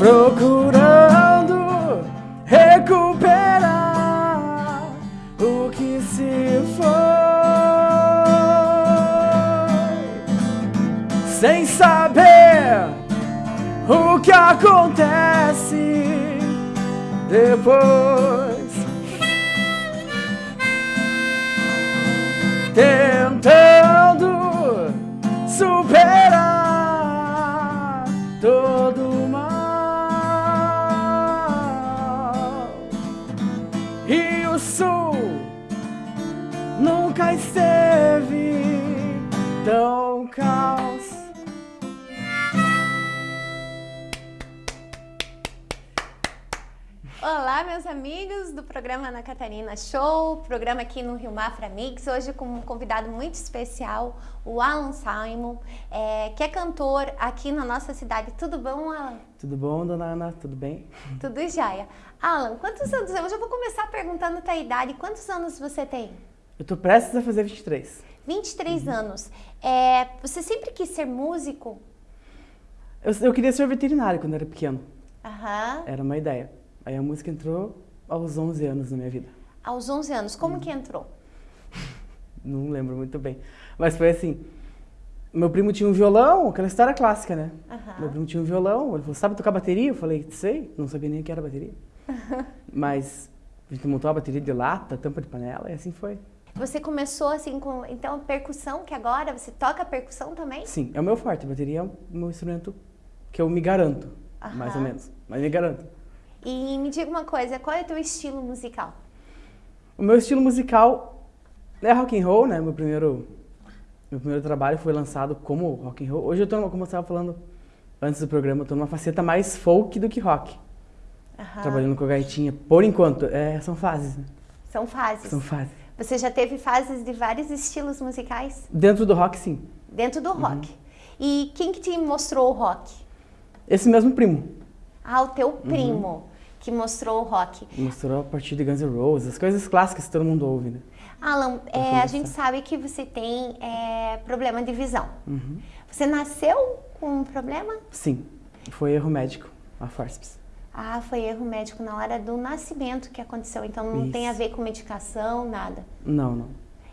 procurando recuperar o que se foi, sem saber o que acontece depois. Tentando amigos do programa Ana Catarina Show, programa aqui no Rio Mafra Mix, hoje com um convidado muito especial, o Alan Simon, é, que é cantor aqui na nossa cidade. Tudo bom, Alan? Tudo bom, dona Ana? Tudo bem? Tudo jóia. Alan, quantos anos? Eu já vou começar perguntando a tua idade. Quantos anos você tem? Eu tô prestes a fazer 23. 23 uhum. anos. É, você sempre quis ser músico? Eu, eu queria ser veterinário quando era pequeno. Aham. Era uma ideia. Aí a música entrou aos 11 anos na minha vida. Aos 11 anos. Como hum. que entrou? Não lembro muito bem. Mas foi assim, meu primo tinha um violão, aquela história clássica, né? Uhum. Meu primo tinha um violão, ele falou, sabe tocar bateria? Eu falei, sei, não sabia nem o que era bateria. Mas a gente montou a bateria de lata, tampa de panela, e assim foi. Você começou assim com, então, percussão, que agora você toca percussão também? Sim, é o meu forte, a bateria é o meu instrumento que eu me garanto, uhum. mais ou menos, mas me garanto. E me diga uma coisa, qual é o teu estilo musical? O meu estilo musical é rock and roll, né? Meu primeiro, meu primeiro trabalho foi lançado como rock and roll. Hoje eu tô, como eu estava falando antes do programa, eu tô numa faceta mais folk do que rock. Aham. Trabalhando com a gaitinha, por enquanto. É, são fases, né? São fases. São fases. Você já teve fases de vários estilos musicais? Dentro do rock, sim. Dentro do rock. Uhum. E quem que te mostrou o rock? Esse mesmo primo. Ah, o teu primo. Uhum que mostrou o rock. Mostrou a partir de Guns N' Roses, as coisas clássicas que todo mundo ouve, né? Alan, é, a gente sabe que você tem é, problema de visão. Uhum. Você nasceu com um problema? Sim, foi erro médico, a forceps. Ah, foi erro médico na hora do nascimento que aconteceu, então não Isso. tem a ver com medicação, nada? Não, não.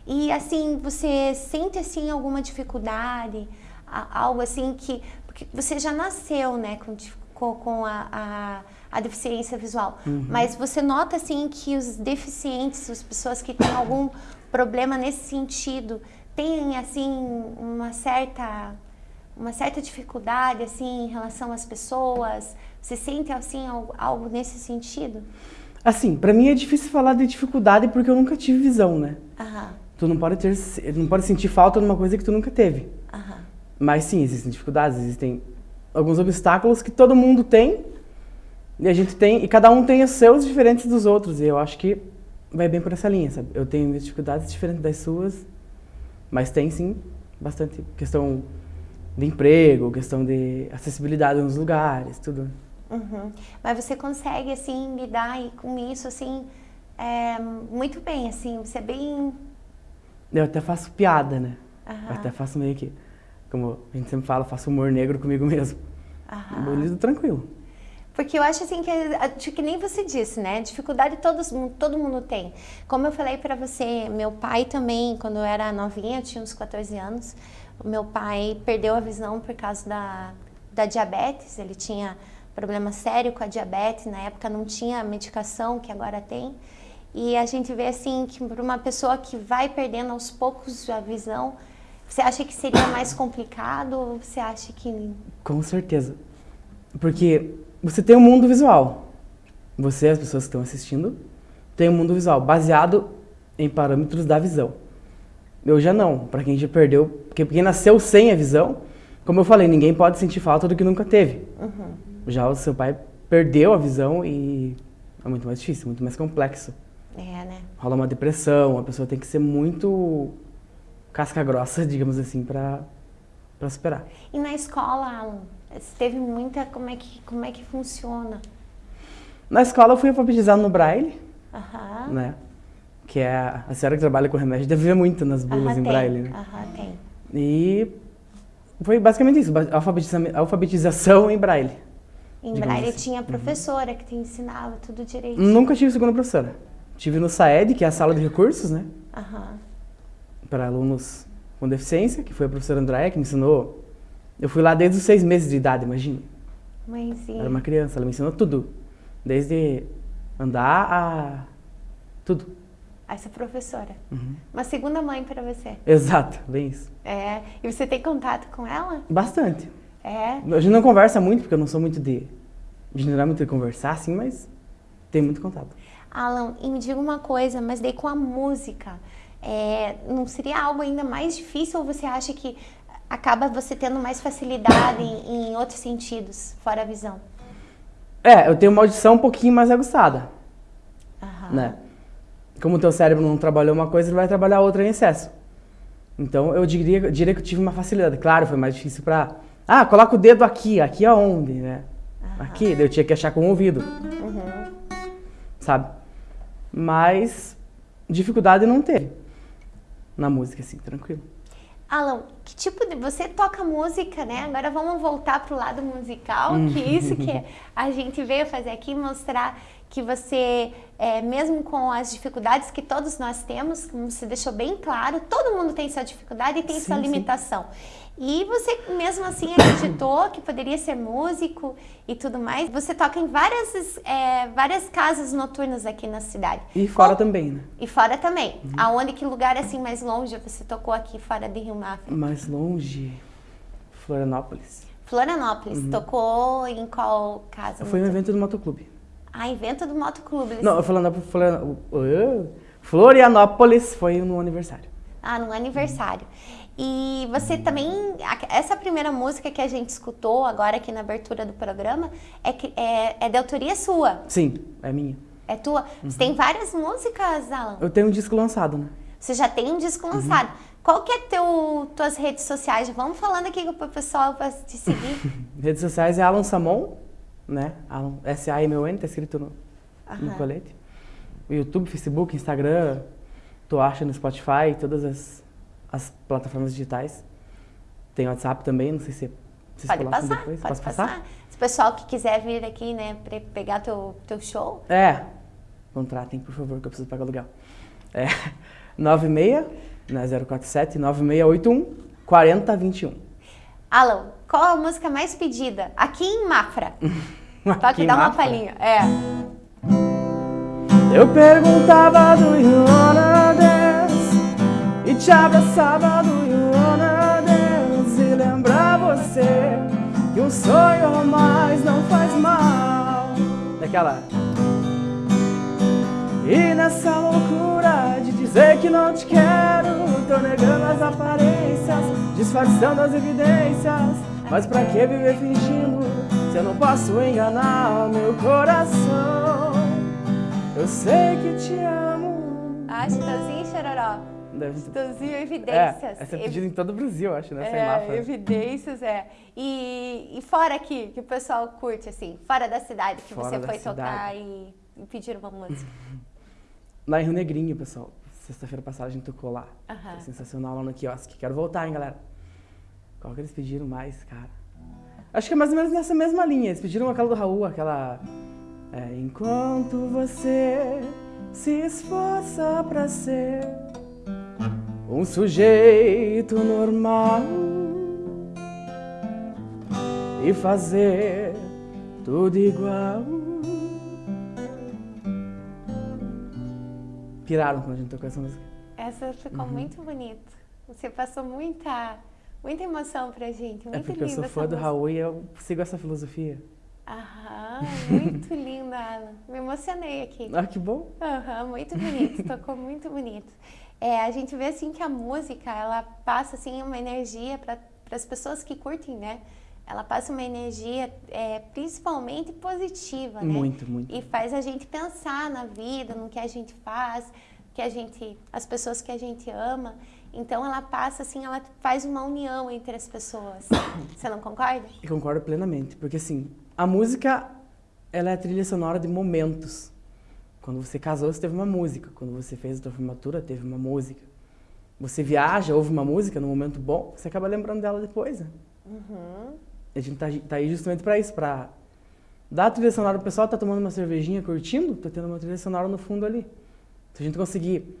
E assim, você sente assim alguma dificuldade, algo assim que... Porque você já nasceu, né, com, com a, a a deficiência visual. Uhum. Mas você nota assim que os deficientes, as pessoas que têm algum problema nesse sentido, têm assim uma certa uma certa dificuldade assim em relação às pessoas? Você sente assim algo, algo nesse sentido? Assim, para mim é difícil falar de dificuldade porque eu nunca tive visão, né? Aham. Tu não pode ter, não pode sentir falta de uma coisa que tu nunca teve. Aham. Mas sim, existem dificuldades, existem alguns obstáculos que todo mundo tem e a gente tem, e cada um tem os seus diferentes dos outros, e eu acho que vai bem por essa linha, sabe? Eu tenho dificuldades diferentes das suas, mas tem sim bastante questão de emprego, questão de acessibilidade nos lugares, tudo. Uhum. Mas você consegue, assim, lidar com isso, assim, é, muito bem, assim, você é bem... Eu até faço piada, né? Uhum. Eu até faço meio que, como a gente sempre fala, faço humor negro comigo mesmo. Uhum. Eu lido tranquilo. Porque eu acho assim que, que nem você disse, né? Dificuldade todos, todo mundo tem. Como eu falei para você, meu pai também, quando eu era novinha, eu tinha uns 14 anos, o meu pai perdeu a visão por causa da, da diabetes, ele tinha problema sério com a diabetes, na época não tinha medicação que agora tem. E a gente vê assim que para uma pessoa que vai perdendo aos poucos a visão, você acha que seria mais complicado ou você acha que... Com certeza. Porque você tem um mundo visual. Você, as pessoas que estão assistindo, tem um mundo visual baseado em parâmetros da visão. Eu já não, para quem já perdeu, porque quem nasceu sem a visão, como eu falei, ninguém pode sentir falta do que nunca teve. Uhum. Já o seu pai perdeu a visão e é muito mais difícil, muito mais complexo. É, né? Rola uma depressão, a pessoa tem que ser muito casca grossa, digamos assim, para superar. E na escola, Alan, teve muita... Como é que, como é que funciona? Na escola eu fui alfabetizado no Braille, Aham. né? Que é a, a senhora que trabalha com remédio deve ver muito nas bulas Aham, em tem. Braille, né? Aham, tem. E foi basicamente isso, alfabetiza, alfabetização em Braille. Em Braille assim. tinha a professora que te ensinava tudo direito. Nunca tive segunda professora. Tive no SAED, que é a sala de recursos, né? Aham. Para alunos com deficiência, que foi a professora Andréia que me ensinou. Eu fui lá desde os seis meses de idade, imagina. Mãezinha. Era uma criança, ela me ensinou tudo. Desde andar a. tudo. Essa professora. Uhum. Uma segunda mãe pra você. Exato, bem isso. É. E você tem contato com ela? Bastante. É. A gente não conversa muito, porque eu não sou muito de. de não é muito de conversar, assim, mas tem muito contato. Alan, e me diga uma coisa, mas daí com a música, é, não seria algo ainda mais difícil ou você acha que acaba você tendo mais facilidade em, em outros sentidos, fora a visão? É, eu tenho uma audição um pouquinho mais aguçada, Aham. né? Como o teu cérebro não trabalhou uma coisa, ele vai trabalhar outra em excesso. Então eu diria, diria que eu tive uma facilidade. Claro, foi mais difícil pra. Ah, coloca o dedo aqui, aqui aonde, né? Aqui, daí eu tinha que achar com o ouvido, Uhum. sabe? Mas dificuldade não teve na música, assim, tranquilo. Alan, que tipo de. Você toca música, né? Agora vamos voltar pro lado musical, que isso que a gente veio fazer aqui, mostrar que você, é, mesmo com as dificuldades que todos nós temos, como você deixou bem claro, todo mundo tem sua dificuldade e tem Sim, sua sim. limitação. E você mesmo assim acreditou que poderia ser músico e tudo mais. Você toca em várias, é, várias casas noturnas aqui na cidade. E fora Qual- também, né? E fora também. Aonde, que lugar assim mais longe você tocou aqui fora de Rio Mafra? Mais longe, Florianópolis. Florianópolis. Tocou em qual casa? Foi um evento do motoclube. Ah, evento do motoclube. Eles- Não, eu falando pro Florian- uh, Florianópolis foi no aniversário. Ah, no aniversário. E você também, essa primeira música que a gente escutou agora aqui na abertura do programa é, é, é de autoria sua, Sim, é minha. é tua. Você tem várias músicas, Alan? Eu tenho um disco lançado, né? Você já tem um disco lançado. Qual que é teu, tuas redes sociais? Vamos falando aqui pro pessoal para te seguir. Redes sociais é Alan Samon, né? S-A-M-O-N, tá escrito no, no colete. O YouTube, Facebook, Instagram, tu acha no Spotify, todas as, as plataformas digitais. Tem WhatsApp também, não sei se vocês Pode passar, depois. pode Posso passar. Se o pessoal que quiser vir aqui, né, pra pegar teu, teu show, É, contratem, por favor, que eu preciso pagar aluguel. É 96, né, 047 9681 4021. Alan, qual a música mais pedida? Aqui em Mafra. Toque dá uma palhinha. É. Eu perguntava do you wanna dance E te abraçava do you wanna dance E lembrar você Que um sonho a mais não faz mal Daquela E nessa loucura de dizer que não te quero Tô negando as aparências Disfarçando as evidências Mas pra que viver fingindo Se eu não posso enganar meu coração eu sei que te amo. Ah, Chitãozinho e Chororó. Deve Chitãozinho É, Evidências. essa é pedida em todo o Brasil, acho, né? É, evidências, é. E, e fora aqui, que o pessoal curte, assim, fora da cidade, que Fora você foi tocar cidade. e, e pedir uma música. Lá em Rio Negrinho, pessoal. Sexta-feira passada a gente tocou lá. Foi sensacional lá no quiosque. Quero voltar, hein, galera. Qual que eles pediram mais, cara? Acho que é mais ou menos nessa mesma linha. Eles pediram aquela do Raul, aquela. É, enquanto você se esforça pra ser um sujeito normal e fazer tudo igual. Piraram quando a gente tocou essa música. Essa ficou Uhum. muito bonita. Você passou muita, muita emoção pra gente. Muito É porque eu sou fã do. Raul e eu sigo essa filosofia. Aham, muito linda, Alan. Me emocionei aqui. Ah, que bom. Aham, muito bonito, tocou muito bonito. É, a gente vê assim que a música, ela passa assim uma energia para as pessoas que curtem, né? Ela passa uma energia é, principalmente positiva, né? Muito, muito. E faz a gente pensar na vida, no que a gente faz, que a gente, as pessoas que a gente ama. Então ela passa assim, ela faz uma união entre as pessoas. Você não concorda? Eu concordo plenamente, porque assim, a música, ela é a trilha sonora de momentos. Quando você casou, você teve uma música. Quando você fez a sua formatura, teve uma música. Você viaja, ouve uma música num momento bom, você acaba lembrando dela depois, né? Uhum. A gente tá, tá aí justamente para isso, para Dá a trilha sonora, o pessoal tá tomando uma cervejinha, curtindo, tá tendo uma trilha sonora no fundo ali. Se a gente conseguir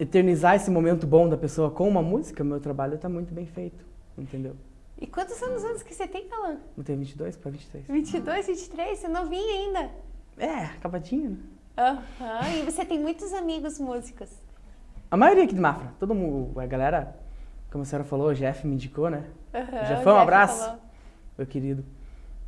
eternizar esse momento bom da pessoa com uma música, meu trabalho tá muito bem feito, entendeu? E quantos anos anos que você tem, Calan? Eu tenho 22 para 23. 22, 23? Você não vinha ainda? É, acabadinho, né? Aham, e você tem muitos amigos músicos. A maioria aqui de Mafra, todo mundo, a galera, como a senhora falou, o Jeff me indicou, né? O foi um abraço, falou. meu querido.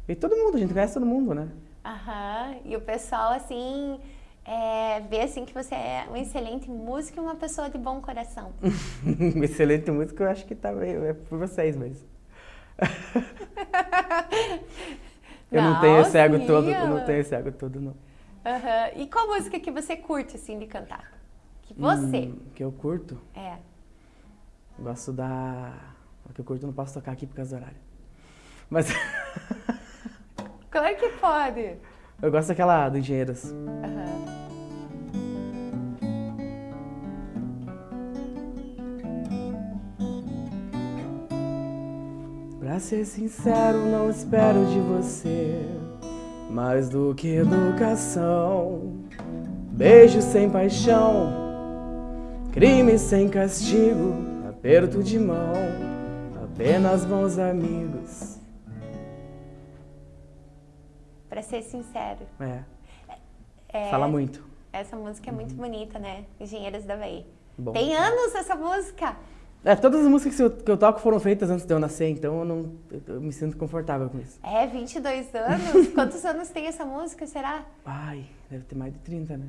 E todo mundo, a gente conhece todo mundo, né? Aham, e o pessoal, assim, é, vê assim que você é um excelente músico e uma pessoa de bom coração. Excelente música, eu acho que tá meio, é por vocês, mas... eu não, tenho esse ego todo, eu não tenho esse ego todo, não. Aham, E qual música que você curte, assim, de cantar? Que você, Hum, que eu curto, é. gosto da... Que eu curto eu não posso tocar aqui por causa do horário. Mas Claro que pode. eu gosto daquela do Engenheiros. Aham. Pra ser sincero, não espero de você mais do que educação. Beijo sem paixão, crime sem castigo, aperto de mão, apenas bons amigos. Pra ser sincero, É, é, fala muito. essa música é muito bonita, né? Engenheiros da Bahia. Bom. Tem anos essa música. É, todas as músicas que eu, que eu toco foram feitas antes de eu nascer, então eu, não, eu- eu me sinto confortável com isso. É, 22 anos. Quantos anos tem essa música, será? Ai, deve ter mais de 30, né?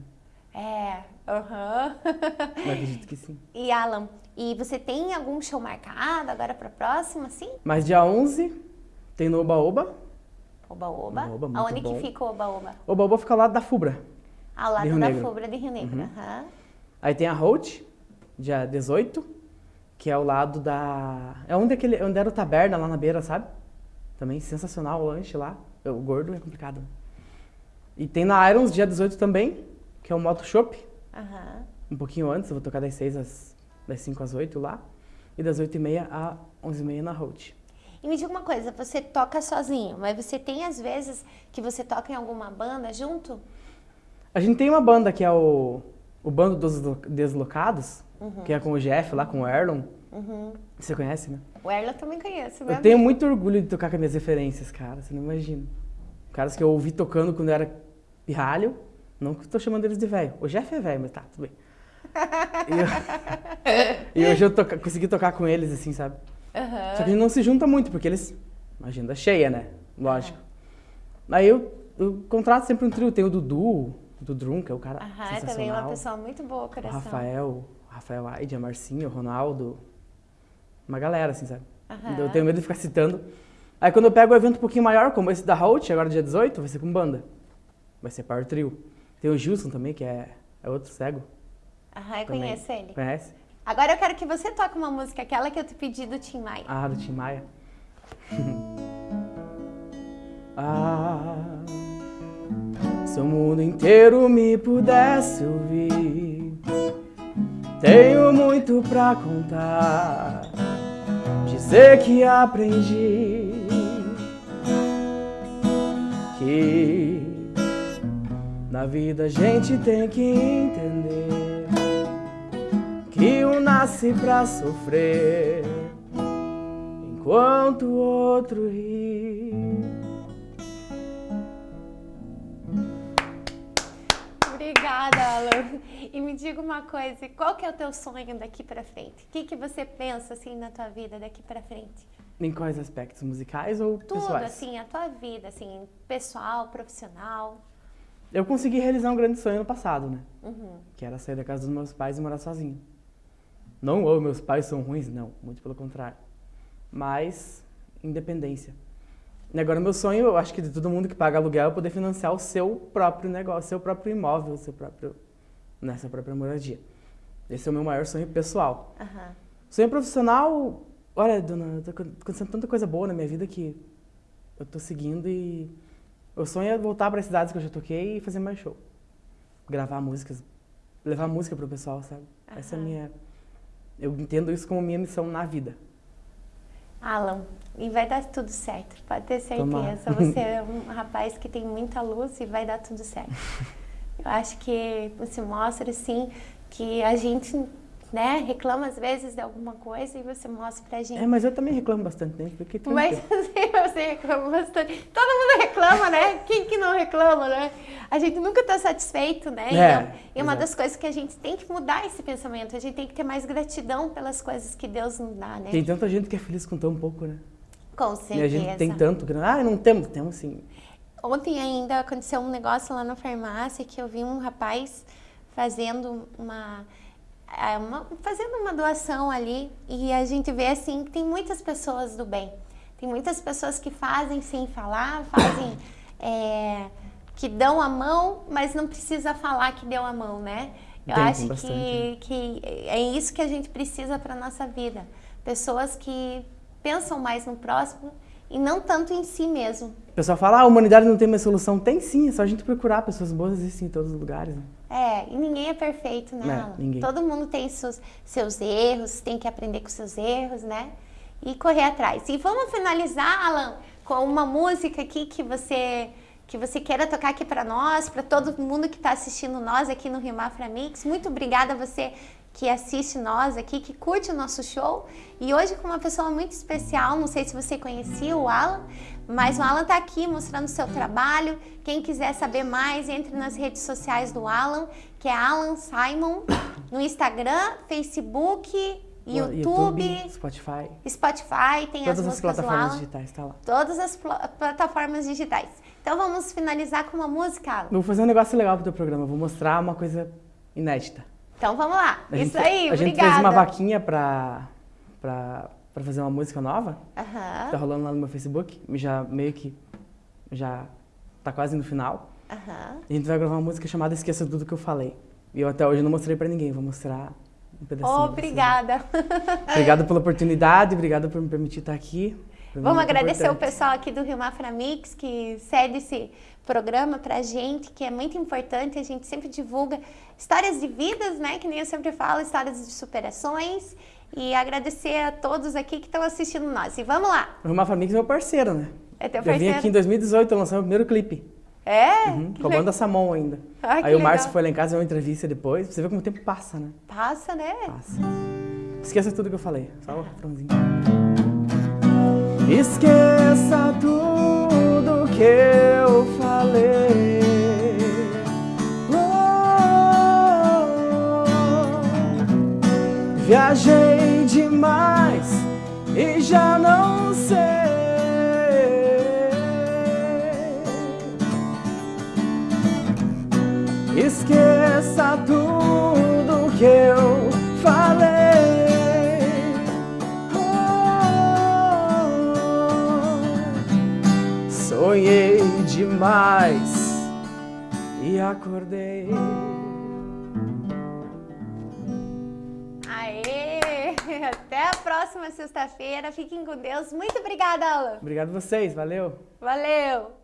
É, aham. Eu acredito que sim. e Alan, e você tem algum show marcado agora pra próxima, sim? Mas dia 11 tem no Oba Oba. Oba Oba. Oba, muito Aonde bom. que fica o Oba Oba? Oba Oba fica ao lado da Fubra. Ao lado da Negro. Fubra de Rio Negro. Uhum. aham. Aí tem a Holt, dia 18, que é ao lado da. É onde, aquele, onde era o taberna lá na beira, sabe? Também sensacional o lanche lá. O gordo é complicado. E tem na Irons, dia 18 também, que é o Moto Shop. Um pouquinho antes, eu vou tocar das 6 às. das 5 às 8 lá. E das 8h30 às 11h30 na Holt. E me diga uma coisa, você toca sozinho, mas você tem às vezes que você toca em alguma banda junto? A gente tem uma banda que é o, o Bando dos Lo- Deslocados, que é com o Jeff lá, com o Erlon. Uhum. Você conhece, né? O Erla eu também conheço, meu Eu tenho muito orgulho de tocar com as minhas referências, cara. Você não imagina. Caras que eu ouvi tocando quando eu era pirralho. Não que eu tô chamando eles de velho. O Jeff é velho, mas tá, tudo bem. E, eu- e hoje eu toca- consegui tocar com eles, assim, sabe? Aham. Só que a gente não se junta muito, porque eles. Agenda cheia, né? Lógico. Aí eu, eu contrato sempre um trio. Tem o Dudu, o Dudrum, que é o cara. Aham, é também sensacional. uma pessoa muito boa, coração. O Rafael Aide, a Marcinha, o Ronaldo. Uma galera, assim, sabe? Aham. Eu tenho medo de ficar citando. Aí quando eu pego um evento um pouquinho maior, como esse da Holt, agora dia 18, vai ser com banda. Vai ser Power Trio. Tem o Gilson também, que é, é outro cego. Aham, eu também. conheço ele. Conhece? Agora eu quero que você toque uma música, aquela que eu te pedi do Tim Maia. Ah, do Tim Maia. ah, se o mundo inteiro me pudesse ouvir, tenho muito pra contar. Dizer que aprendi que na vida a gente tem que entender que um nasce pra sofrer enquanto o outro ri. Obrigada, Alan. E me diga uma coisa, qual que é o teu sonho daqui pra frente? O que, que você pensa, assim, na tua vida daqui pra frente? Em quais aspectos? Musicais ou Tudo, pessoais? assim, a tua vida, assim, pessoal, profissional. Eu consegui realizar um grande sonho no passado, né? Uhum. Que era sair da casa dos meus pais e morar sozinho. Não, oh, meus pais são ruins, não. Muito pelo contrário. Mas, independência. E agora, meu sonho, eu acho que de todo mundo que paga aluguel, é poder financiar o seu próprio negócio, seu próprio imóvel, seu próprio, nessa própria moradia. Esse é o meu maior sonho pessoal. Aham. Sonho profissional, olha, dona, tá acontecendo tanta coisa boa na minha vida que eu tô seguindo e o sonho é voltar para as cidades que eu já toquei e fazer mais show. Gravar músicas, levar música pro pessoal, sabe? Essa é a minha eu entendo isso como minha missão na vida. Alan, e vai dar tudo certo, pode ter certeza. Tomara. Você é um rapaz que tem muita luz e vai dar tudo certo. Eu acho que você mostra, assim, que a gente né, reclama às vezes de alguma coisa e você mostra pra gente. É, mas eu também reclamo bastante, né? Porque Mas assim, você reclama bastante. Todo mundo reclama, né? Quem que não reclama, né? A gente nunca tá satisfeito, né? É, Então, e uma exato. das coisas que a gente tem que mudar esse pensamento. A gente tem que ter mais gratidão pelas coisas que Deus nos dá, né? tem tanta gente que é feliz com tão pouco, né? Com E certeza. a gente tem tanto. que- Ah, não temos, temos sim. Ontem ainda aconteceu um negócio lá na farmácia que eu vi um rapaz fazendo uma, é, uma- fazendo uma doação ali e a gente vê assim que tem muitas pessoas do bem. Tem muitas pessoas que fazem sem falar, fazem é, que dão a mão, mas não precisa falar que deu a mão, né? Eu Tem, acho que, bastante. que é isso que a gente precisa para nossa vida. Pessoas que pensam mais no próximo e não tanto em si mesmo. O pessoal fala, ah, a humanidade não tem mais solução. Tem sim, é só a gente procurar. Pessoas boas existem em todos os lugares. Né? É, e ninguém é perfeito, né, É, Alan? ninguém. Todo mundo tem seus, seus erros, tem que aprender com seus erros, né? E correr atrás. E vamos finalizar, Alan, com uma música aqui que você que você queira tocar aqui para nós, para todo mundo que está assistindo nós aqui no Rio Mafra Mix. Muito obrigada a você que assiste nós aqui, que curte o nosso show. E hoje com uma pessoa muito especial, não sei se você conhecia o Alan, mas o Alan está aqui mostrando o seu trabalho. Quem quiser saber mais, entre nas redes sociais do Alan, que é Alan Simon, no Instagram, Facebook, YouTube, Spotify. Spotify, tem Todas as as plataformas Alan. digitais, tá lá. Todas as pl- plataformas digitais. Então vamos finalizar com uma música, Alan. Vou fazer um negócio legal pro teu programa. Vou mostrar uma coisa inédita. Então vamos lá. A Isso gente, aí, A gente obrigada. fez uma vaquinha pra, pra, pra fazer uma música nova. Aham, Tá rolando lá no meu Facebook. Já meio que. Já tá quase no final. aham. A gente vai gravar uma música chamada Esqueça Tudo Que Eu Falei. E eu até hoje não mostrei pra ninguém. Vou mostrar um pedacinho. Obrigada. Obrigado pela oportunidade. Obrigado por me permitir estar aqui. É Vamos agradecer o importante. pessoal aqui do Rio Mafra Mix que cede programa pra gente, que é muito importante. A gente sempre divulga histórias de vidas, né? Que nem eu sempre falo, histórias de superações. E agradecer a todos aqui que estão assistindo nós. E vamos lá. O Rafa Mix é meu parceiro, né? É teu Eu vim parceiro? aqui em 2018, eu lancei meu primeiro clipe. É? Uhum, com a banda Samon ainda. Ah, Aí o Márcio foi lá em casa, deu uma entrevista depois. Você vê como o tempo passa, né? Passa, né? Passa. Esqueça tudo que eu falei. Só o refrãozinho. Esqueça tudo que eu falei. Oh, viajei demais e já não demais e acordei. Aê! Até a próxima sexta-feira. Fiquem com Deus. Muito obrigada, Alan. Obrigado a vocês, valeu. Valeu!